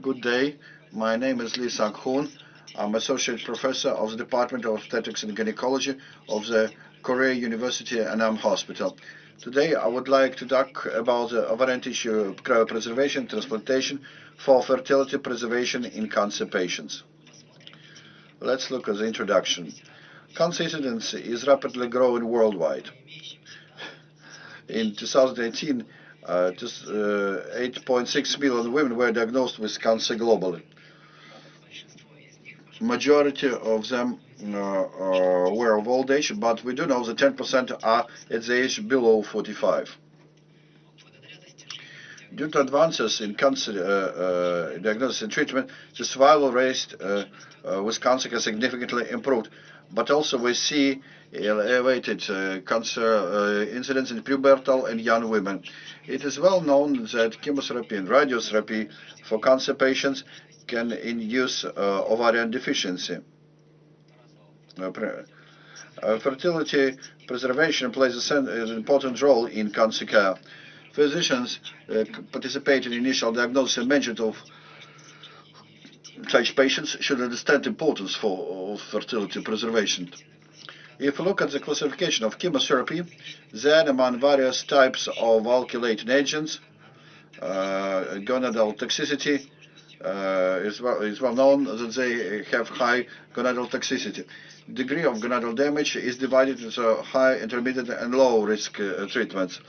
Good day. My name is Lee Sang-hoon. I'm associate professor of the Department of Obstetrics and Gynecology of the Korea University Anam Hospital. Today, I would like to talk about the ovarian tissue cryopreservation transplantation for fertility preservation in cancer patients. Let's look at the introduction. Cancer incidence is rapidly growing worldwide. In 2018, uh, just 8.6 uh, million women were diagnosed with cancer globally. Majority of them uh, uh, were of old age, but we do know that 10% are at the age below 45. Due to advances in cancer diagnosis and treatment, the survival rate with cancer has significantly improved. But also we see elevated cancer incidence in pubertal and young women. It is well known that chemotherapy and radiotherapy for cancer patients can induce ovarian deficiency. Uh, fertility preservation plays an important role in cancer care. Physicians uh, participate in initial diagnosis and management of such patients should understand importance for of fertility preservation. If you look at the classification of chemotherapy, then among various types of alkylating agents, uh, gonadal toxicity, uh, is, well, is well known that they have high gonadal toxicity degree of gonadal damage is divided into high, intermediate, and low risk uh, treatments.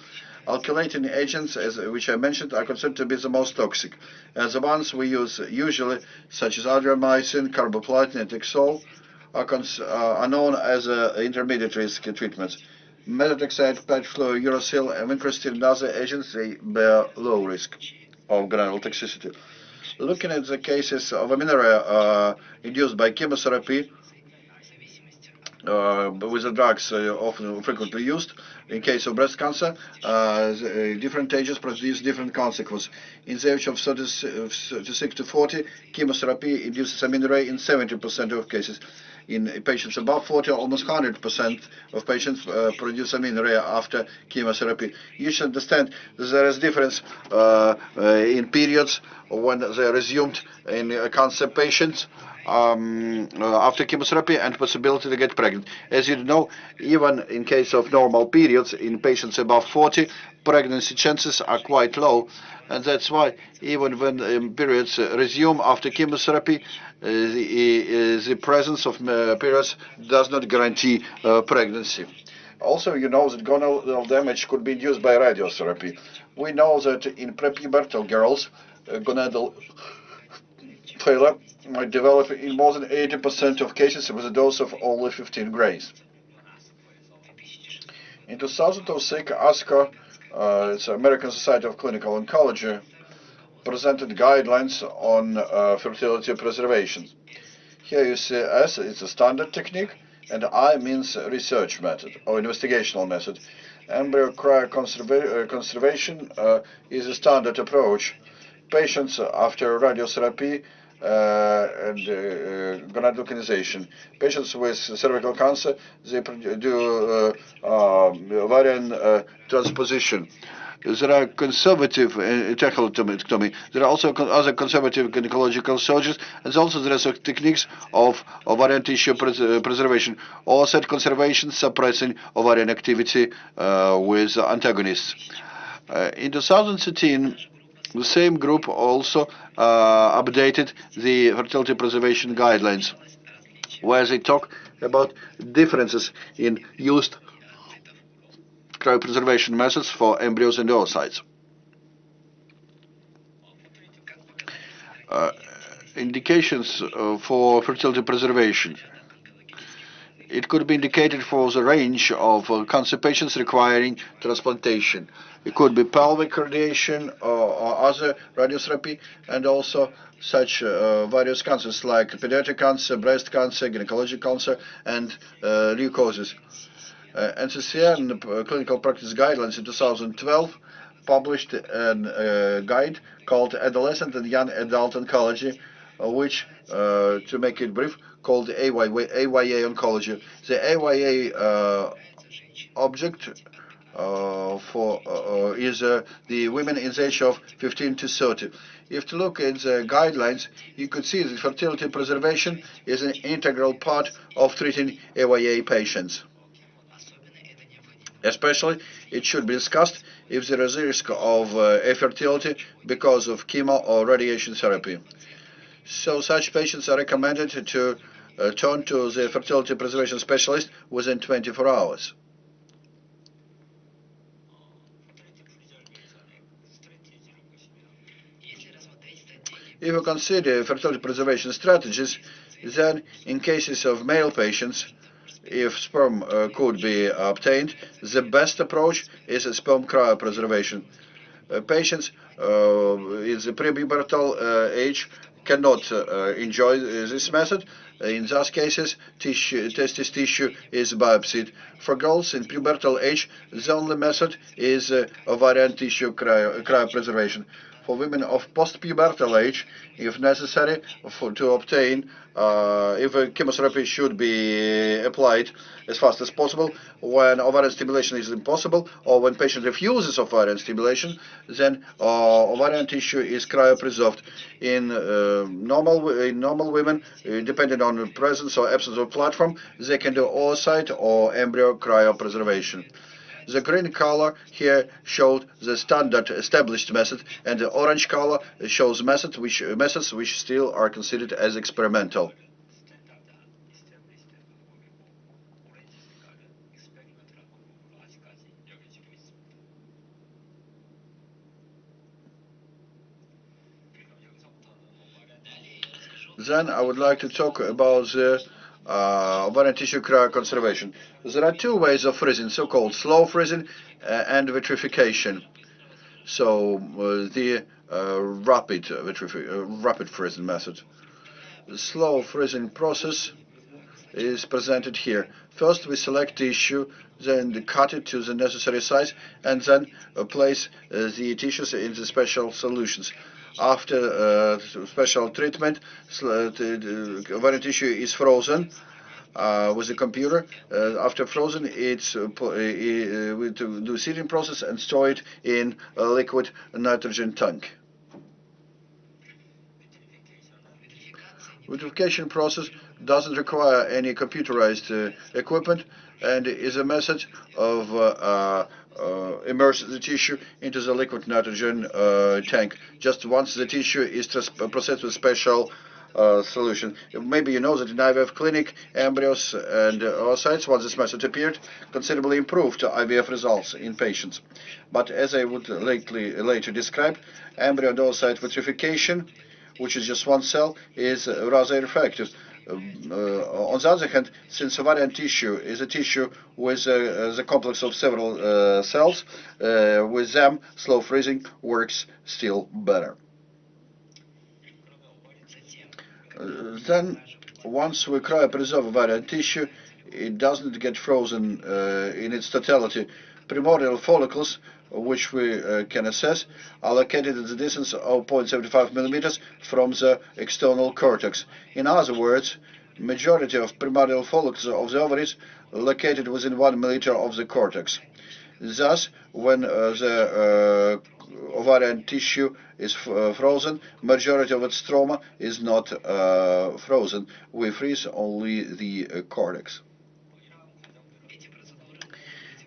Alkylating agents, as, which I mentioned, are considered to be the most toxic. As the ones we use usually, such as adriamycin, carboplatin, and Taxol, are, uh, are known as uh, intermediate risk treatments. Methotrexate, paclitaxel, and vincristine and other agents, they bear low risk of gonadal toxicity. Looking at the cases of amenorrhea uh, induced by chemotherapy, uh, with the drugs uh, often frequently used. In case of breast cancer, uh, different ages produce different consequences. In the age of 36 to 40, chemotherapy induces amenorrhea in 70% of cases. In patients above 40, almost 100% of patients uh, produce amenorrhea after chemotherapy. You should understand there is difference uh, uh, in periods when they are resumed in cancer patients um, uh, after chemotherapy and possibility to get pregnant. As you know, even in case of normal periods in patients above 40, pregnancy chances are quite low. And that's why even when um, periods uh, resume after chemotherapy, uh, the, uh, the, presence of uh, periods does not guarantee uh, pregnancy. Also, you know that gonadal damage could be induced by radiotherapy. We know that in prepubertal girls, gonadal failure might develop in more than 80% of cases with a dose of only 15 grays. In 2006, ASCO, uh, it's American Society of Clinical Oncology, presented guidelines on uh, fertility preservation. Here you see S is a standard technique, and I means research method or investigational method. Embryo cryoconservation uh, is a standard approach. Patients after radiotherapy uh, and uh, gonadal localization. Patients with cervical cancer, they do uh, ovarian transposition. There are conservative uh, trachelectomy. There are also other conservative gynecological surgeries, and also there are techniques of ovarian tissue pres preservation or set conservation suppressing ovarian activity uh, with antagonists. Uh, in 2013, the same group also uh, updated the fertility preservation guidelines, where they talk about differences in used cryopreservation methods for embryos and oocytes. Uh, indications uh, for fertility preservation. It could be indicated for the range of uh, cancer patients requiring transplantation. It could be pelvic radiation or, or other radiotherapy, and also such uh, various cancers like pediatric cancer, breast cancer, gynecologic cancer, and uh, leukosis. Uh, NCCN uh, Clinical Practice Guidelines in 2012 published a uh, guide called Adolescent and Young Adult Oncology, Uh, which, uh, to make it brief, called AYA, AYA Oncology. The AYA uh, object uh, for is the women in the age of 15 to 30. If you look at the guidelines, you could see that fertility preservation is an integral part of treating AYA patients. Especially, it should be discussed if there is a risk of uh, infertility because of chemo or radiation therapy. So such patients are recommended to uh, turn to the fertility preservation specialist within 24 hours. If you consider fertility preservation strategies, then in cases of male patients, if sperm uh, could be obtained, the best approach is sperm cryopreservation. Uh, patients uh, in the prepubertal uh, age cannot uh, enjoy this method. In those cases, tissue, testis tissue is biopsied. For girls in pubertal age, the only method is uh, ovarian tissue cryo, cryopreservation for women of post-pubertal age, if necessary, for, to obtain, uh, if chemotherapy should be applied as fast as possible. When ovarian stimulation is impossible, or when patient refuses ovarian stimulation, then uh, ovarian tissue is cryopreserved. In uh, normal in normal women, uh, depending on the presence or absence of platform, they can do oocyte or embryo cryopreservation. The green color here showed the standard established method, and the orange color shows method which, methods which still are considered as experimental. Then I would like to talk about the uh, ovarian tissue conservation. There are two ways of freezing, so-called slow freezing uh, and vitrification. So uh, the uh, rapid uh, rapid freezing method. The slow freezing process is presented here. First, we select tissue, then cut it to the necessary size, and then uh, place uh, the tissues in the special solutions. After uh, special treatment, the ovarian tissue is frozen uh, with the computer. Uh, after frozen, it's uh, uh, uh we do seeding process and store it in a liquid nitrogen tank. Vitrification process doesn't require any computerized uh, equipment and is a method of uh, uh, immerse the tissue into the liquid nitrogen tank. Just once the tissue is processed with special uh, solution. Maybe you know that in IVF clinic, embryos and oocytes, once this method appeared, considerably improved IVF results in patients. But as I would lately, later describe, embryo and oocyte vitrification, which is just one cell, is rather effective. Uh, on the other hand, since ovarian tissue is a tissue with uh, the complex of several uh, cells, uh, with them slow freezing works still better. then once we cryopreserve ovarian tissue, it doesn't get frozen uh, in its totality. Primordial follicles, which we uh, can assess, are located at the distance of 0.75 millimeters from the external cortex. In other words, majority of primordial follicles of the ovaries located within one millimeter of the cortex. Thus, when uh, the uh, ovarian tissue is uh, frozen, majority of its stroma is not uh, frozen. We freeze only the uh, cortex.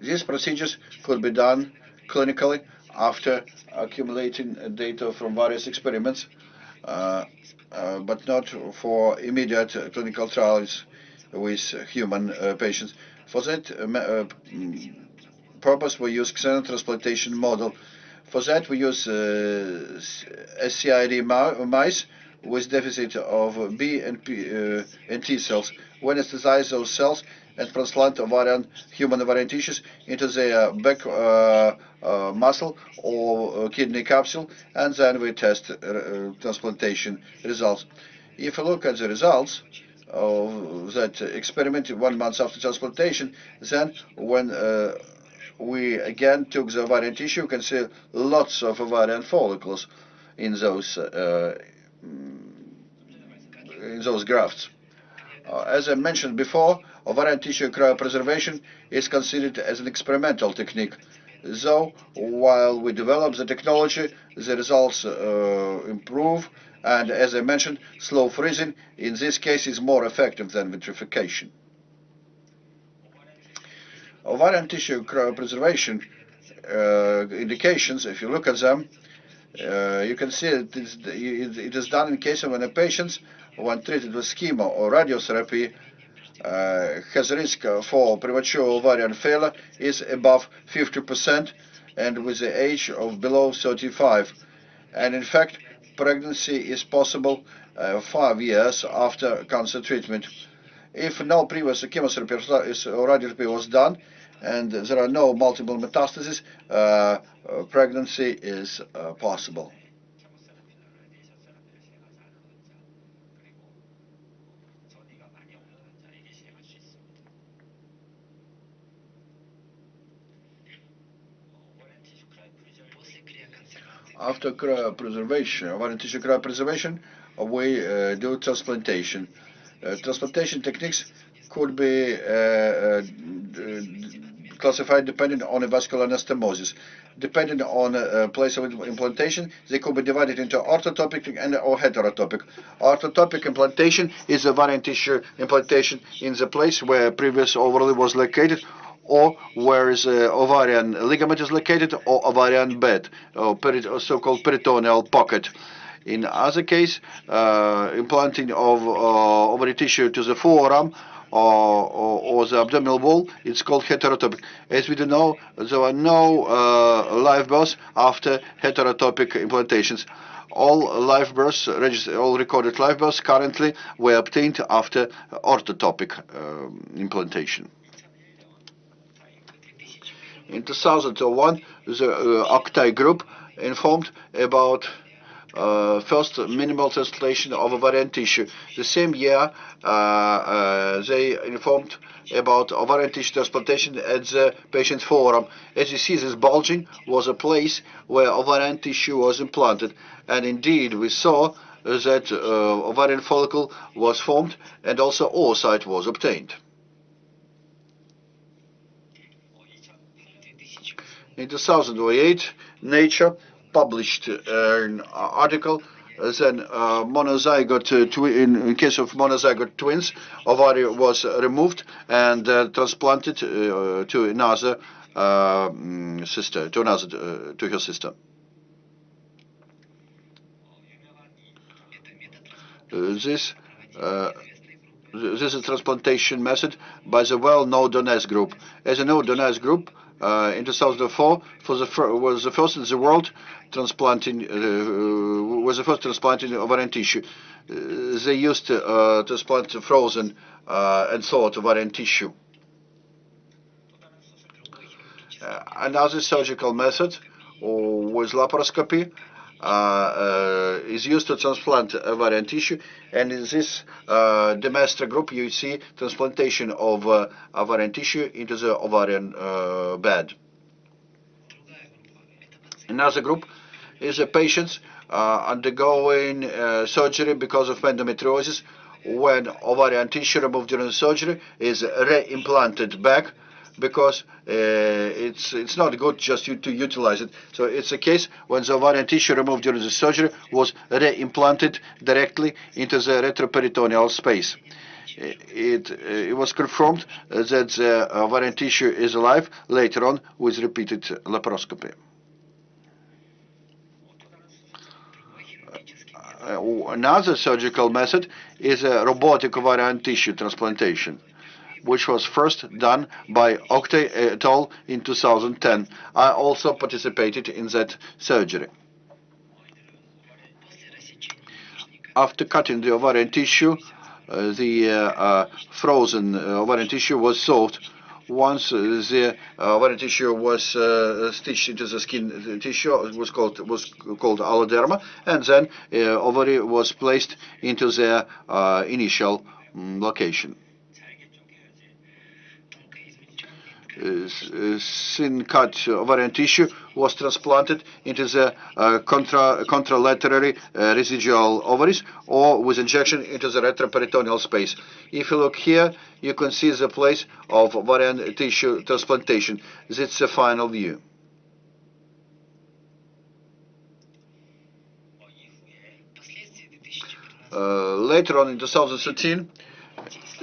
These procedures could be done clinically after accumulating data from various experiments, uh, uh, but not for immediate clinical trials with human uh, patients. For that mm, purpose, we use xenotransplantation model for that, we use uh, SCID mice with deficit of B and, P, uh, and T cells. We anesthetize those cells and transplant ovarian, human variant tissues into their back uh, uh, muscle or uh, kidney capsule, and then we test uh, transplantation results. If you look at the results of that experiment one month after transplantation, then when we again took the ovarian tissue, you can see lots of ovarian follicles in those uh, in those grafts. Uh, as I mentioned before, ovarian tissue cryopreservation is considered as an experimental technique. Though, while we develop the technology, the results uh, improve, and as I mentioned, slow freezing in this case is more effective than vitrification. Ovarian tissue cryopreservation uh, indications, if you look at them, uh, you can see it is, it is done in case when a patient, when treated with chemo or radiotherapy, has risk for premature ovarian failure is above 50% and with the age of below 35. And in fact, pregnancy is possible uh, five years after cancer treatment. If no previous chemotherapy or radiotherapy was done, and there are no multiple metastases, uh, uh, pregnancy is uh, possible. After cryopreservation, ovarian tissue cryopreservation, we uh, do transplantation. Uh, transplantation techniques could be uh, classified depending on a vascular anastomosis. Depending on a place of implantation, they could be divided into orthotopic and or heterotopic. Orthotopic implantation is a variant tissue implantation in the place where previous overlay was located or where is the ovarian ligament is located or ovarian bed or so-called peritoneal pocket. In other case, uh, implanting of uh, ovary tissue to the forearm or, or, or, the abdominal wall, it's called heterotopic. As we do know, there are no uh, live births after heterotopic implantations. All live births, all recorded live births currently were obtained after orthotopic um, implantation. In 2001, the uh, Oktay group informed about uh, first minimal translation of ovarian tissue. The same year, uh, uh, they informed about ovarian tissue transplantation at the patient's forum. As you see, this bulging was a place where ovarian tissue was implanted. And indeed, we saw that uh, ovarian follicle was formed and also oocyte was obtained. In 2008, Nature published an article then uh, monozygote uh, in, in, case of monozygote twins, ovary was removed and uh, transplanted to another mm, sister, to another to her sister. this this is a transplantation method by the well-known Donnez group. As a known Donnez group, in 2004 for the was the first in the world transplanting uh, was the first transplanting of ovarian tissue. Uh, they used to uh, transplant frozen uh, and thawed ovarian tissue. Uh, another surgical method was laparoscopy uh, uh, is used to transplant ovarian tissue. And in this uh, Demeestere group, you see transplantation of uh, ovarian tissue into the ovarian uh, bed. Another group is a patients uh, undergoing surgery because of endometriosis when ovarian tissue removed during the surgery is reimplanted back because uh, it's it's not good just to utilize it. So it's a case when the ovarian tissue removed during the surgery was reimplanted directly into the retroperitoneal space. It, it was confirmed that the ovarian tissue is alive later on with repeated laparoscopy. Uh, another surgical method is a robotic ovarian tissue transplantation which was first done by Oktay et al. in 2010. I also participated in that surgery. After cutting the ovarian tissue, uh, the uh, uh, frozen uh, ovarian tissue was solved. Once uh, the uh, ovarian tissue was stitched into the skin tissue, it was called was called alloderma, and then ovary was placed into their initial um, location. Cut ovarian tissue was transplanted into the uh, contra contralaterally uh, residual ovaries or with injection into the retroperitoneal space. If you look here, you can see the place of ovarian tissue transplantation. That's the final view. Uh, later on in 2013,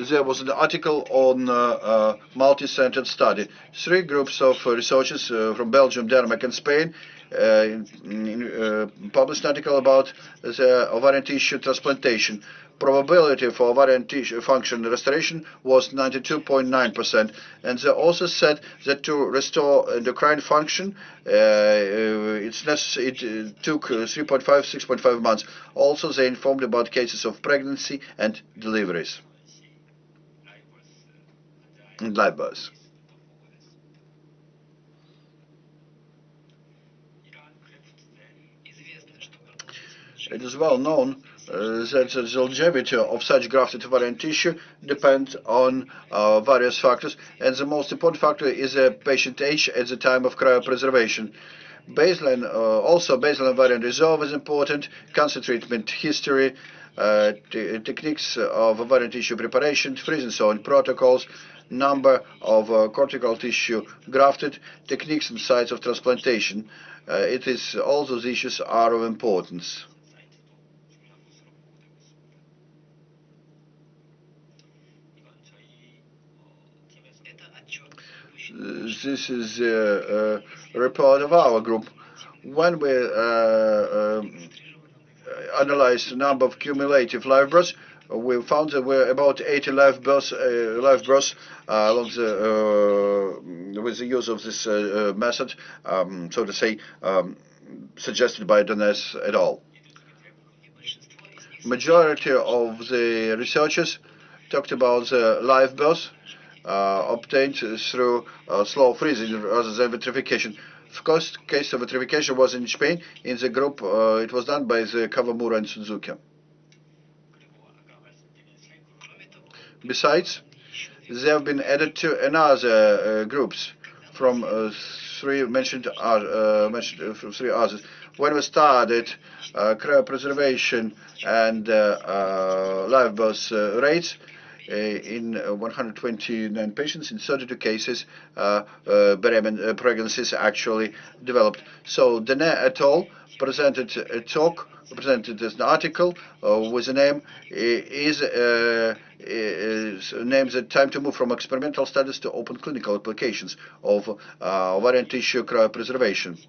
there was an article on uh, uh, multi-centered study. Three groups of uh, researchers uh, from Belgium, Denmark, and Spain uh, in, published an article about the ovarian tissue transplantation. Probability for ovarian tissue function restoration was 92.9%, and they also said that to restore endocrine function, it's it took 3.5, 6.5 months. Also, they informed about cases of pregnancy and deliveries and Libos. It is well known uh, that the longevity of such grafted ovarian tissue depends on uh, various factors, and the most important factor is the patient age at the time of cryopreservation. Baseline, uh, also baseline ovarian reserve is important, cancer treatment history, uh, techniques of ovarian tissue preparation, freezing zone protocols, number of uh, cortical tissue grafted, techniques and sites of transplantation. Uh, it is all those issues are of importance. This is a, a report of our group. When we uh, um, analyzed the number of cumulative live births, we found there were about 80 live births, uh, live uh, along the, uh, with the use of this uh, uh, method, um, so to say, um, suggested by Donnez et al. Majority of the researchers talked about the live births uh, obtained through slow freezing rather than vitrification. Of course, case of vitrification was in Spain. In the group, it was done by the Kawamura and Suzuki. Besides, they have been added to another uh, groups from uh, three mentioned uh, mentioned uh, from three others. When we started uh, cryopreservation and uh, live birth rates, in 129 patients, in 32 cases, uh, pregnancies actually developed. So Donnez et al. presented a talk presented as an article uh, with the name is, uh, is names the time to move from experimental studies to open clinical applications of uh, tissue cryopreservation.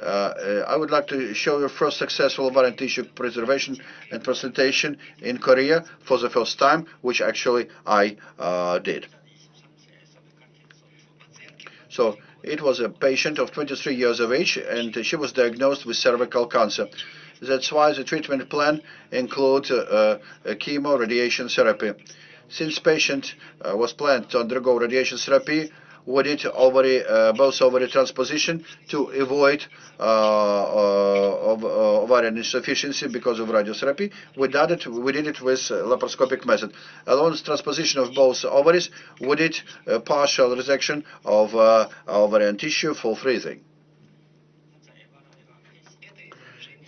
Uh, I would like to show you first successful ovarian tissue preservation and presentation in Korea for the first time, which actually I uh, did. So it was a patient of 23 years of age, and she was diagnosed with cervical cancer. That's why the treatment plan includes uh, uh, chemo radiation therapy. Since patient uh, was planned to undergo radiation therapy, we did ovary, uh, both ovary transposition to avoid uh, uh, ovarian insufficiency because of radiotherapy. We did it, we did it with laparoscopic method. Along transposition of both ovaries, we did partial resection of ovarian tissue for freezing.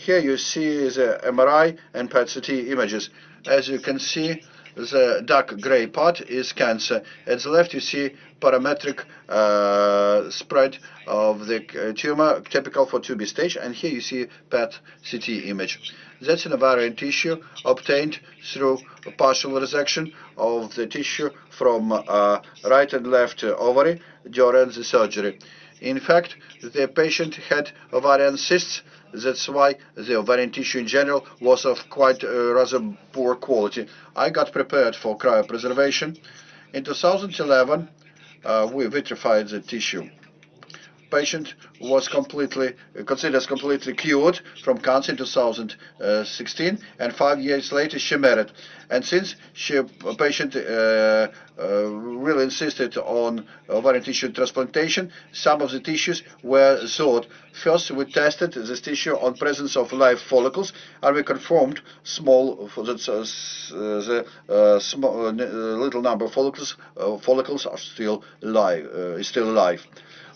Here you see the MRI and PET-CT images. As you can see, the dark gray part is cancer. At the left, you see parametrial uh, spread of the uh, tumor, typical for 2B stage, and here you see PET-CT image. That's an ovarian tissue obtained through partial resection of the tissue from uh, right and left ovary during the surgery. In fact, the patient had ovarian cysts that's why the ovarian tissue in general was of quite uh, rather poor quality. I got prepared for cryopreservation. In 2011, uh, we vitrified the tissue. Patient was completely considered completely cured from cancer in 2016, and five years later she married. And since she patient uh, uh, really insisted on ovarian tissue transplantation, some of the tissues were thought. First, we tested this tissue on presence of live follicles, and we confirmed small that uh, the uh, small, uh, little number of follicles uh, follicles are still alive. is still alive.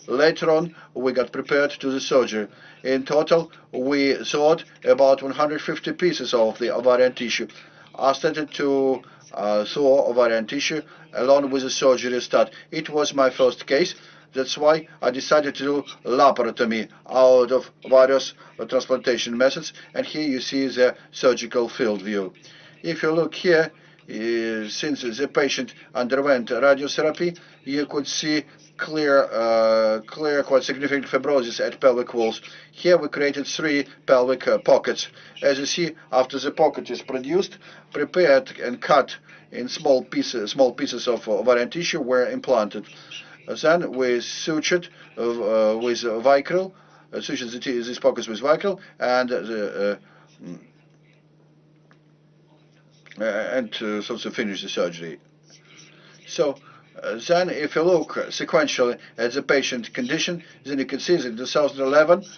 Later on, we got prepared to the surgery. In total, we thought about 150 pieces of the ovarian tissue. I started to uh, thaw ovarian tissue along with the surgery start. It was my first case. That's why I decided to do laparotomy out of various transplantation methods. And here you see the surgical field view. If you look here, uh, since the patient underwent radiotherapy, you could see clear, uh, clear, quite significant fibrosis at pelvic walls. Here we created three pelvic uh, pockets. As you see, after the pocket is produced, prepared and cut in small pieces, small pieces of ovarian tissue were implanted. Then we sutured uh, with Vicryl, uh, sutured the these pockets with Vicryl, and the uh, uh, and uh, so to finish the surgery. So uh, then if you look sequentially at the patient condition, then you can see that in 2011 uh,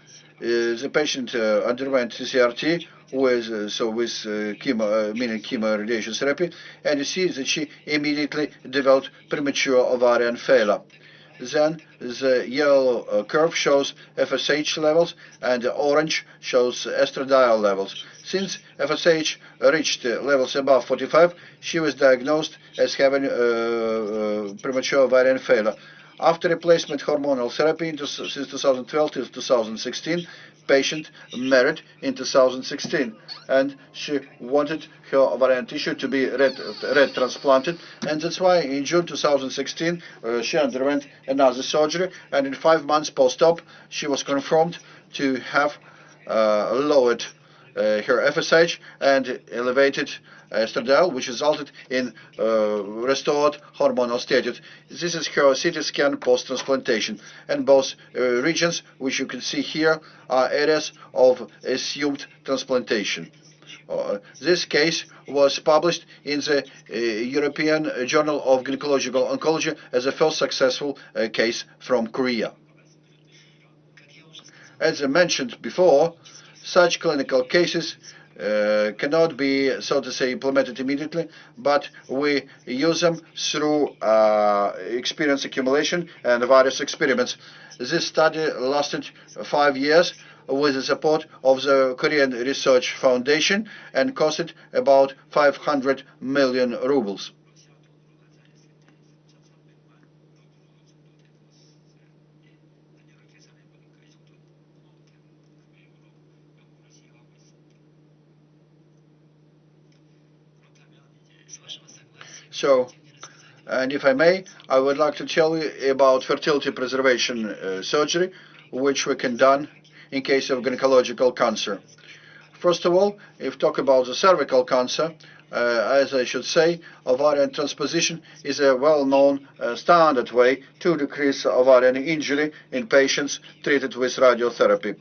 the patient uh, underwent CCRT with uh, so with chemo, meaning chemo radiation therapy, and you see that she immediately developed premature ovarian failure. Then the yellow uh, curve shows FSH levels and the orange shows estradiol levels. Since FSH reached levels above 45, she was diagnosed as having uh, uh, premature ovarian failure. After replacement hormonal therapy since 2012 to 2016, patient married in 2016 and she wanted her ovarian tissue to be red, red transplanted and that's why in June 2016 uh, she underwent another surgery and in five months post-op she was confirmed to have uh, lowered her FSH and elevated estradiol, which resulted in uh, restored hormonal status. This is her CT scan post-transplantation, and both uh, regions, which you can see here, are areas of assumed transplantation. Uh, this case was published in the uh, European Journal of Gynecological Oncology as the first successful uh, case from Korea. As I mentioned before, such clinical cases uh, cannot be, so to say, implemented immediately, but we use them through uh, experience accumulation and various experiments. This study lasted five years with the support of the Korean Research Foundation and costed about 500 million rubles. So, and if I may, I would like to tell you about fertility preservation uh, surgery, which we can done in case of gynecological cancer. First of all, if talk about the cervical cancer, uh, as I should say, ovarian transposition is a well-known uh, standard way to decrease ovarian injury in patients treated with radiotherapy.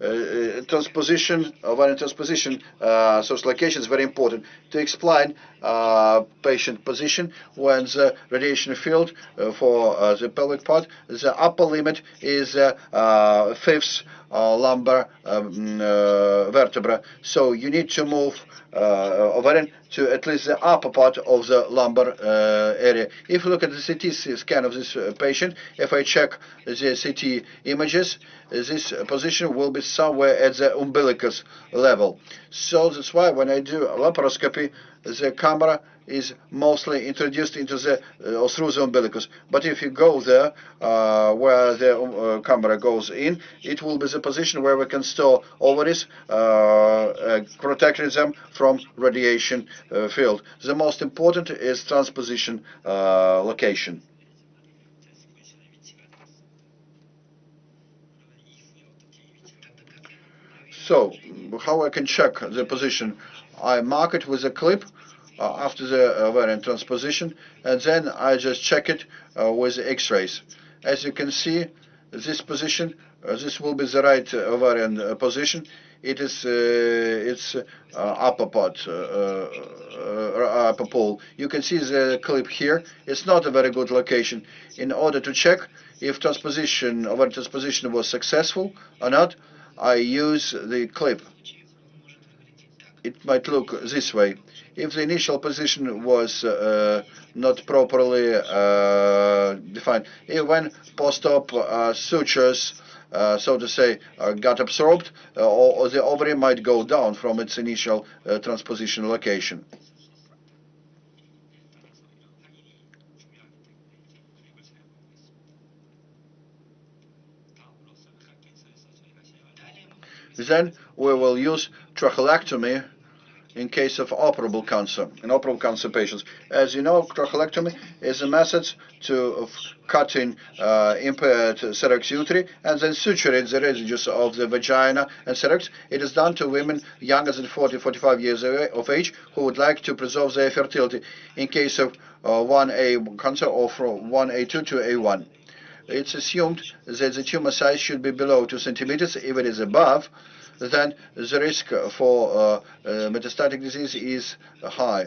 Uh, transposition, ovarian transposition, uh, source location is very important to explain uh, patient position when the radiation field uh, for uh, the pelvic part, the upper limit is uh, fifth lumbar um, vertebra. So you need to move uh, ovarian to at least the upper part of the lumbar uh, area. If you look at the CT scan of this uh, patient, if I check the CT images, this position will be somewhere at the umbilicus level. So that's why when I do laparoscopy, the camera is mostly introduced into the uh, or through the umbilicus. But if you go there uh, where the uh, camera goes in, it will be the position where we can store ovaries, uh, uh, protecting them from radiation uh, field. The most important is transposition location. So, how I can check the position? I mark it with a clip after the ovarian transposition and then I just check it uh, with X-rays. As you can see this position, uh, this will be the right uh, ovarian uh, position. It is its upper part, upper pole. You can see the clip here. It's not a very good location. In order to check if transposition, ovarian transposition was successful or not, I use the clip. It might look this way. If the initial position was uh, not properly uh, defined, when post-op uh, sutures, uh, so to say, uh, got absorbed, uh, or, or, the ovary might go down from its initial transposition location. Then we will use trachelectomy in case of operable cancer, in operable cancer patients. As you know, trachelectomy is a method to of cutting uh, impaired cervix uteri and then suturing the residues of the vagina and cervix. It is done to women younger than 40, 45 years of age who would like to preserve their fertility in case of uh, 1A cancer or from 1A2 to A1. It's assumed that the tumor size should be below 2 centimeters. If it is above, then the risk for uh, uh, metastatic disease is high.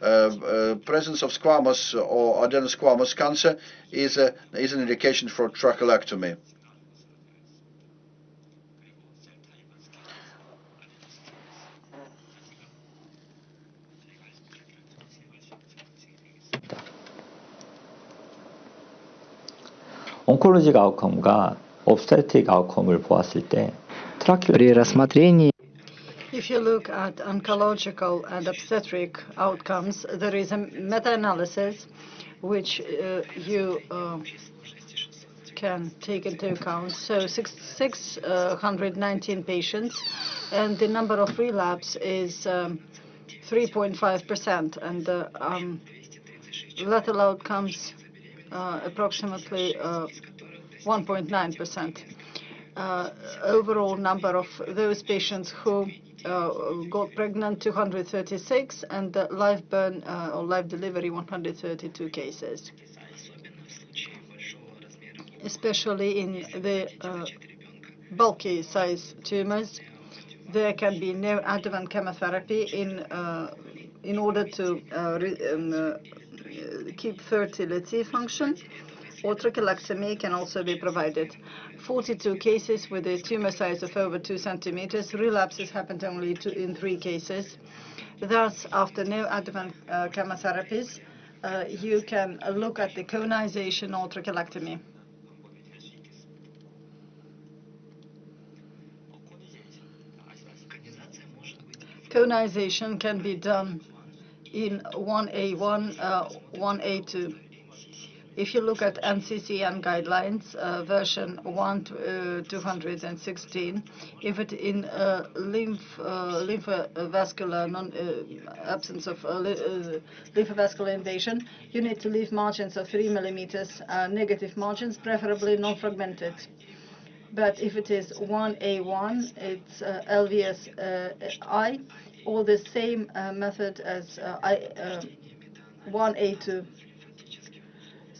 Uh, presence of squamous or adenosquamous cancer is, is an indication for trachelectomy. 온콜로직 아웃컴과 옵스테틱 아웃컴을 보았을 때 при рассмотрении If you look at oncological and obstetric outcomes, there is a meta-analysis which uh, you uh, can take into account. So 619 patients, and the number of relapse is 3.5%, um, and the um, lethal outcomes uh, approximately 1.9%. Uh, overall number of those patients who uh, got pregnant 236 and live burn uh, or live delivery 132 cases. Especially in the bulky size tumors there can be neoadjuvant chemotherapy in in order to um, keep fertility function or trachelectomy can also be provided. 42 cases with a tumor size of over 2 centimeters. Relapses happened only two, in three cases. Thus, after neoadjuvant uh, chemotherapies, uh, you can look at the conization or trachelectomy. Conization can be done in 1A1, uh, 1A2. If you look at NCCN guidelines, uh, version 1 uh, 216, if it in uh, lymph uh, lymphovascular uh, absence of uh, lymphovascular invasion, you need to leave margins of 3 millimeters, negative margins, preferably non-fragmented. But if it is 1A1, it's LVS-I, or the same method as I, 1A2.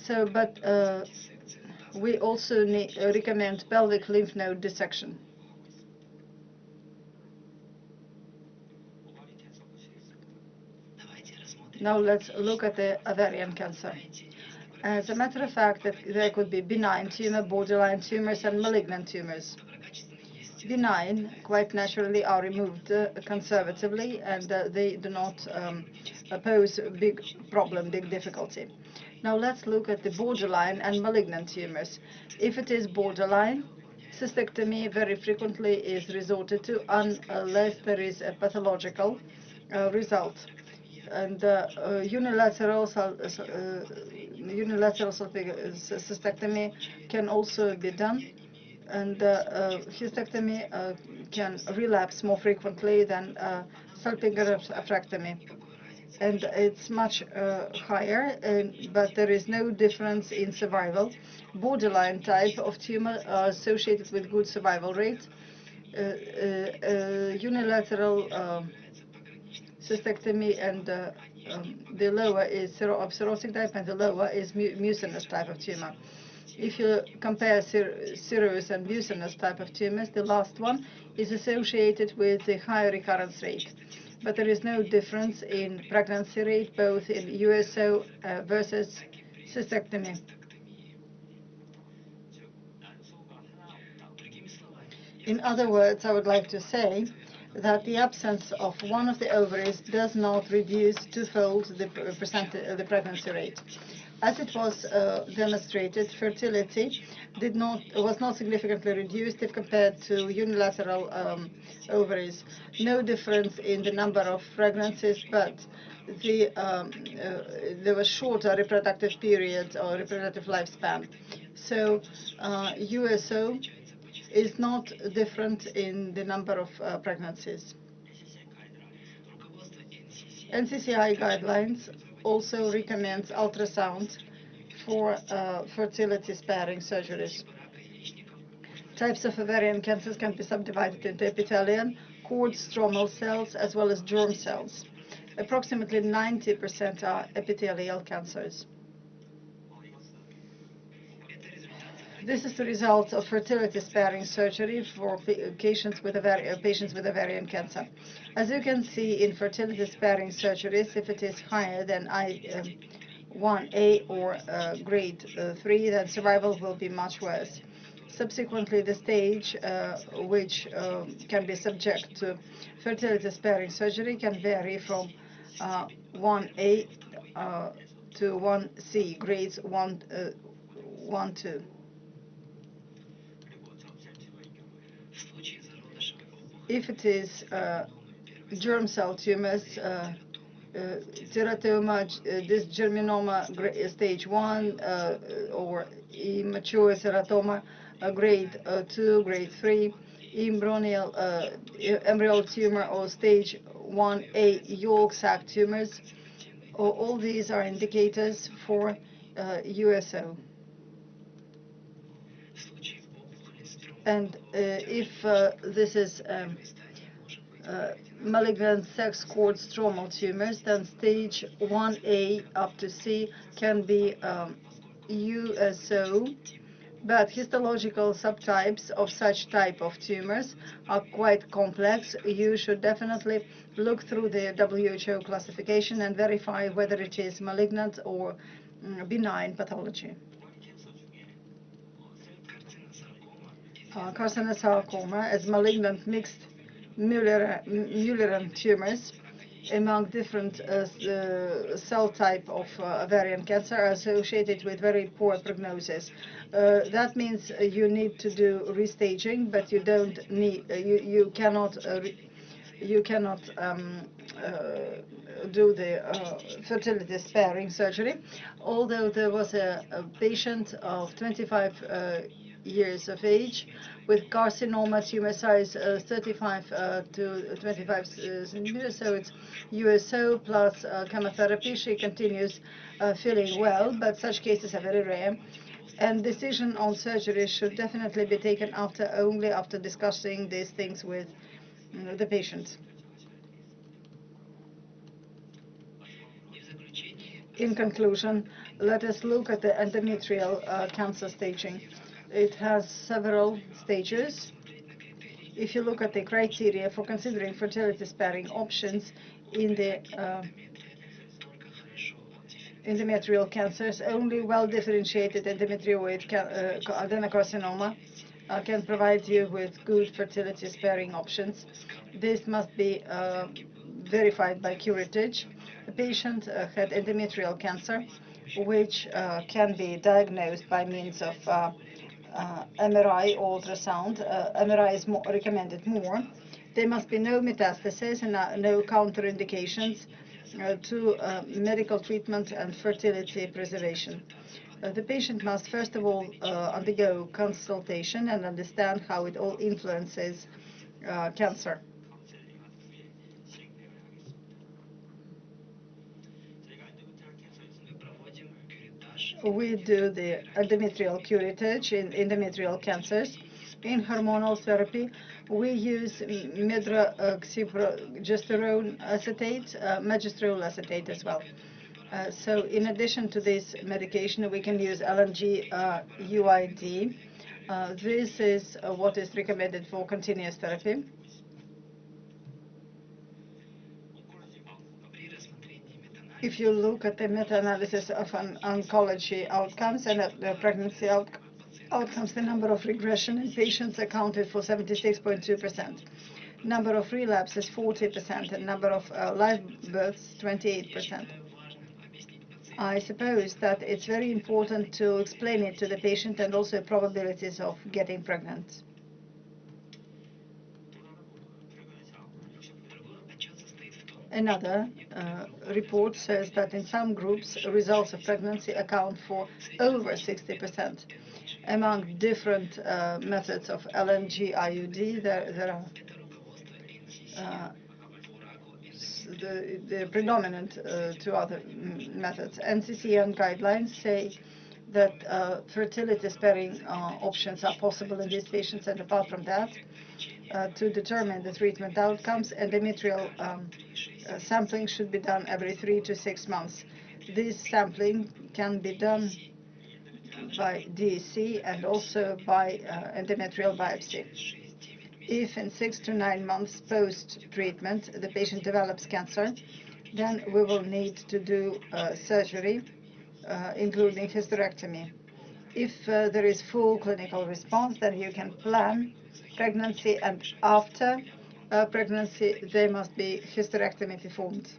So, but uh, we also need, recommend pelvic lymph node dissection. Now let's look at the ovarian cancer. As a matter of fact, that there could be benign tumor, borderline tumors, and malignant tumors. Benign, quite naturally, are removed uh, conservatively, and uh, they do not um, pose a big problem, big difficulty. Now let's look at the borderline and malignant tumors. If it is borderline, cystectomy very frequently is resorted to unless there is a pathological uh, result. And uh, uh, unilateral, uh, unilateral cystectomy can also be done. And uh, uh, hysterectomy can relapse more frequently than uh, salpingo-oophorectomy and it's much uh, higher, but there is no difference in survival. Borderline type of tumor are associated with good survival rate. Uh, uh, unilateral uh, cystectomy and uh, um, the lower is of cirrhotic type and the lower is mu mucinous type of tumor. If you compare ser serous and mucinous type of tumors, the last one is associated with a higher recurrence rate. But there is no difference in pregnancy rate, both in USO uh, versus cystectomy. In other words, I would like to say that the absence of one of the ovaries does not reduce twofold the, uh, the pregnancy rate. As it was uh, demonstrated, fertility did not was not significantly reduced if compared to unilateral um, ovaries. No difference in the number of pregnancies, but the, um, uh, there was shorter reproductive period or reproductive lifespan. So uh, USO is not different in the number of uh, pregnancies. NCCI guidelines also recommends ultrasound for uh, fertility sparing surgeries. Types of ovarian cancers can be subdivided into epithelial, cord stromal cells, as well as germ cells. Approximately 90% are epithelial cancers. This is the result of fertility-sparing surgery for patients with, uh, patients with ovarian cancer. As you can see in fertility-sparing surgeries, if it is higher than I, um, 1A or uh, grade uh, 3, then survival will be much worse. Subsequently, the stage uh, which um, can be subject to fertility-sparing surgery can vary from 1A uh, uh, to 1C, grades 1, 1 2. If it is uh, germ cell tumors, uh, uh, teratoma, uh, dysgerminoma stage 1 uh, or immature teratoma grade 2, grade 3, embryonal, embryonal tumor or stage 1A yolk sac tumors. All these are indicators for USO. And uh, if uh, this is um, uh, malignant sex cord stromal tumors, then stage 1A up to C can be um, USO, but histological subtypes of such type of tumors are quite complex. You should definitely look through the WHO classification and verify whether it is malignant or mm, benign pathology. Uh, carcinosarcoma as malignant mixed Mullerian tumors among different uh, uh, cell type of uh, ovarian cancer are associated with very poor prognosis. Uh, that means you need to do restaging, but you don't need, uh, you, you cannot, you cannot um, do the fertility sparing surgery. Although there was a, a patient of 25 years of age with carcinoma tumor size uh, 35 uh, to 25 uh, centimeters. So it's USO plus uh, chemotherapy. She continues uh, feeling well, but such cases are very rare. And decision on surgery should definitely be taken after only after discussing these things with you know, the patient. In conclusion, let us look at the endometrial uh, cancer staging. It has several stages. If you look at the criteria for considering fertility-sparing options in the uh, endometrial cancers, only well-differentiated endometrioid uh, adenocarcinoma uh, can provide you with good fertility-sparing options. This must be uh, verified by curettage. The patient uh, had endometrial cancer, which uh, can be diagnosed by means of uh, MRI or ultrasound. Uh, MRI is more recommended more. There must be no metastasis and uh, no counterindications to medical treatment and fertility preservation. Uh, the patient must first of all uh, undergo consultation and understand how it all influences uh, cancer. We do the endometrial curettage in endometrial cancers. In hormonal therapy, we use medroxyprogesterone acetate, uh, acetate as well. Uh, so in addition to this medication, we can use LNG uh, UID. Uh, this is uh, what is recommended for continuous therapy. If you look at the meta-analysis of an oncology outcomes and at the pregnancy out outcomes, the number of regression in patients accounted for 76.2%. Number of relapses 40% and number of uh, live births 28%. I suppose that it's very important to explain it to the patient and also probabilities of getting pregnant. Another uh, report says that in some groups, results of pregnancy account for over 60%. Among different uh, methods of LNG IUD, there, there are uh, the, the predominant uh, two other methods. NCCN guidelines say that uh, fertility-sparing uh, options are possible in these patients, and apart from that, uh, to determine the treatment outcomes, endometrial um, uh, sampling should be done every three to six months. This sampling can be done by D&C and also by uh, endometrial biopsy. If in six to nine months post-treatment the patient develops cancer, then we will need to do uh, surgery, uh, including hysterectomy. If uh, there is full clinical response, then you can plan pregnancy, and after uh, pregnancy, there must be hysterectomy performed.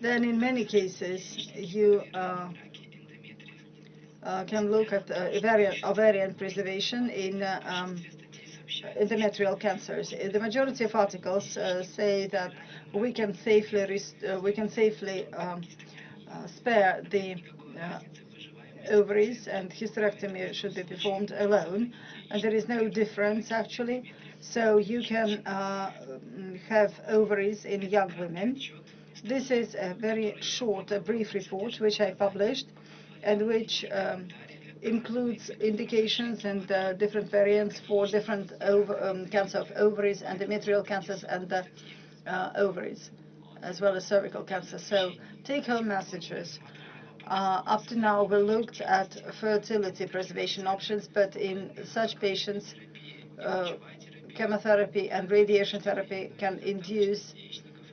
Then in many cases, you uh, uh, can look at uh, ovarian, ovarian preservation in uh, um, endometrial cancers. Uh, The majority of articles uh, say that we can safely uh, we can safely um, spare the ovaries and hysterectomy should be performed alone and there is no difference actually so you can uh, have ovaries in young women this is a very short a brief report which I published and which um, includes indications and uh, different variants for different ov- um, cancer of ovaries, endometrial cancers, and uh, uh, ovaries, as well as cervical cancer. So take-home messages. Uh, up to now, we looked at fertility preservation options, but in such patients, uh, chemotherapy and radiation therapy can induce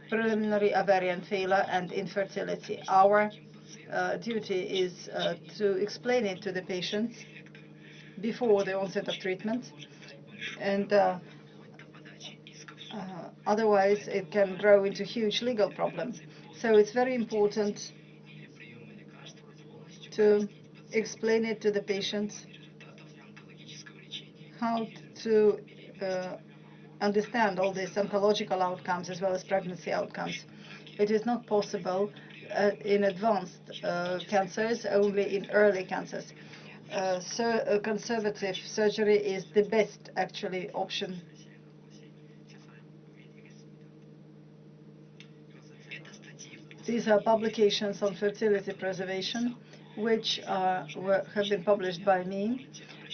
preliminary ovarian failure and infertility. Our uh, duty is uh, to explain it to the patients before the onset of treatment, and uh, uh, otherwise it can grow into huge legal problems. So it's very important to explain it to the patients how to uh, understand all these oncological outcomes as well as pregnancy outcomes. It is not possible in advanced uh, cancers, only in early cancers. Uh, so uh, conservative surgery is the best actually option. These are publications on fertility preservation, which are, were, have been published by me.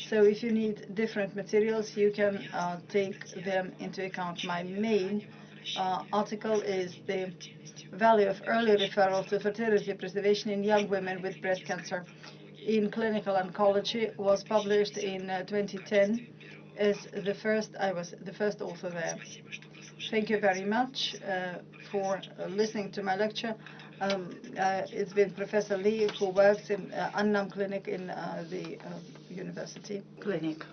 So if you need different materials, you can uh, take them into account. My main uh, article is the value of early referral to fertility preservation in young women with breast cancer in clinical oncology was published in uh, 2010 as the first I was the first author there. Thank you very much uh, for uh, listening to my lecture. Um, uh, it's been Professor Lee who works in uh, Anam Clinic in uh, the university clinic.